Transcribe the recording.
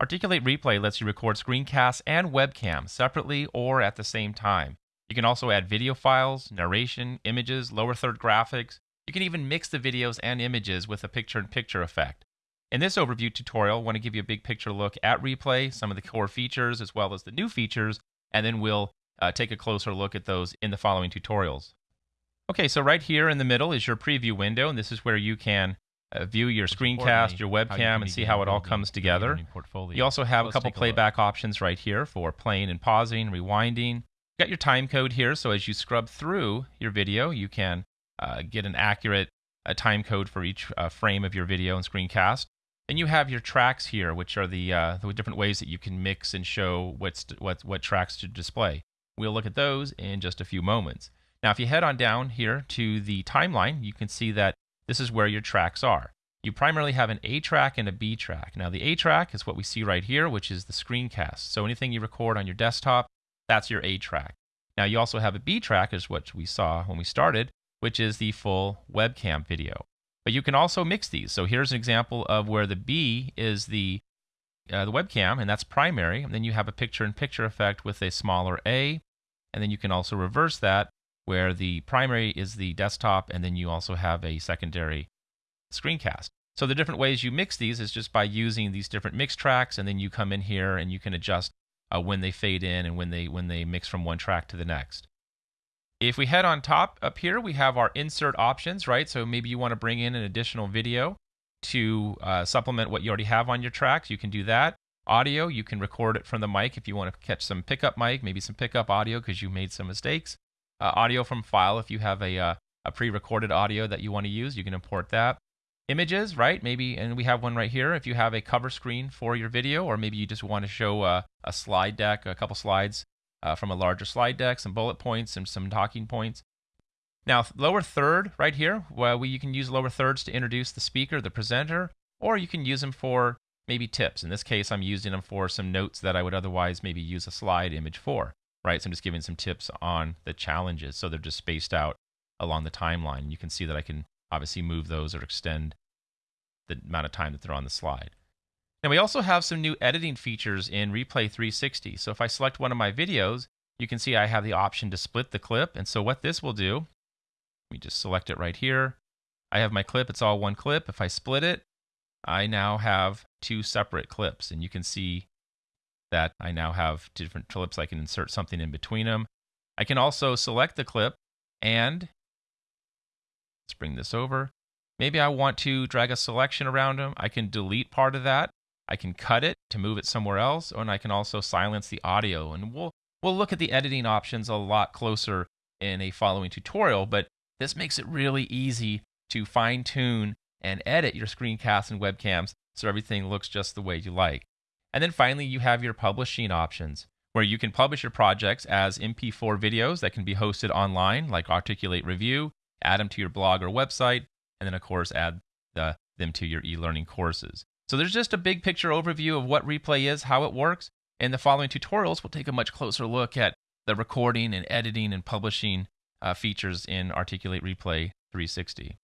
Articulate Replay lets you record screencasts and webcam separately or at the same time. You can also add video files, narration, images, lower third graphics. You can even mix the videos and images with a picture in picture effect. In this overview tutorial, I want to give you a big picture look at Replay, some of the core features, as well as the new features, and then we'll uh, take a closer look at those in the following tutorials. Okay, so right here in the middle is your preview window, and this is where you can uh, view your screencast, your webcam, and see how it all comes together. You also have a couple playback options right here for playing and pausing, rewinding. You got your time code here, so as you scrub through your video, you can uh, get an accurate uh, time code for each uh, frame of your video and screencast. And you have your tracks here, which are the, uh, the different ways that you can mix and show what's what, what tracks to display. We'll look at those in just a few moments. Now, if you head on down here to the timeline, you can see that this is where your tracks are. You primarily have an A track and a B track. Now, the A track is what we see right here, which is the screencast. So anything you record on your desktop, that's your A track. Now, you also have a B track, is what we saw when we started, which is the full webcam video. But you can also mix these. So here's an example of where the B is the uh, the webcam, and that's primary. And then you have a picture-in-picture effect with a smaller A. And then you can also reverse that, where the primary is the desktop, and then you also have a secondary screencast. So the different ways you mix these is just by using these different mix tracks, and then you come in here and you can adjust uh, when they fade in and when they when they mix from one track to the next. If we head on top up here, we have our insert options, right? So maybe you want to bring in an additional video to uh, supplement what you already have on your tracks. You can do that. Audio, you can record it from the mic if you want to catch some pickup mic, maybe some pickup audio because you made some mistakes. Uh, audio from file, if you have a, uh, a pre-recorded audio that you want to use, you can import that. Images, right? Maybe, and we have one right here. If you have a cover screen for your video, or maybe you just want to show a, a slide deck, a couple slides uh, from a larger slide deck, some bullet points and some talking points. Now, lower third right here, well, we, you can use lower thirds to introduce the speaker, the presenter, or you can use them for maybe tips. In this case, I'm using them for some notes that I would otherwise maybe use a slide image for, right? So I'm just giving some tips on the challenges. So they're just spaced out along the timeline. You can see that I can obviously move those or extend the amount of time that they're on the slide. Now we also have some new editing features in Replay 360. So if I select one of my videos, you can see I have the option to split the clip. And so what this will do, let me just select it right here. I have my clip, it's all one clip. If I split it, I now have two separate clips. And you can see that I now have different clips. I can insert something in between them. I can also select the clip and let's bring this over. Maybe I want to drag a selection around them. I can delete part of that I can cut it to move it somewhere else, and I can also silence the audio. And we'll we'll look at the editing options a lot closer in a following tutorial, but this makes it really easy to fine tune and edit your screencasts and webcams so everything looks just the way you like. And then finally, you have your publishing options where you can publish your projects as MP4 videos that can be hosted online, like Articulate Review, add them to your blog or website, and then, of course, add the, them to your e learning courses. So there's just a big picture overview of what replay is, how it works. In the following tutorials, we'll take a much closer look at the recording and editing and publishing uh, features in Articulate Replay 360.